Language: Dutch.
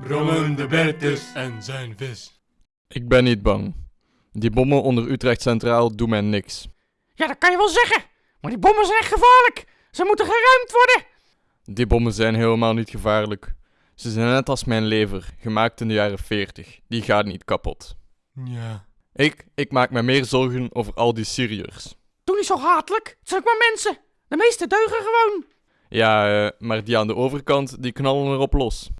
Brommen de Bertus en zijn vis. Ik ben niet bang. Die bommen onder Utrecht Centraal doen mij niks. Ja, dat kan je wel zeggen. Maar die bommen zijn echt gevaarlijk. Ze moeten geruimd worden. Die bommen zijn helemaal niet gevaarlijk. Ze zijn net als mijn lever, gemaakt in de jaren 40. Die gaat niet kapot. Ja. Ik, ik maak me meer zorgen over al die Syriërs. Doe niet zo hatelijk. Het zijn ook maar mensen. De meeste deugen gewoon. Ja, eh, maar die aan de overkant, die knallen erop los.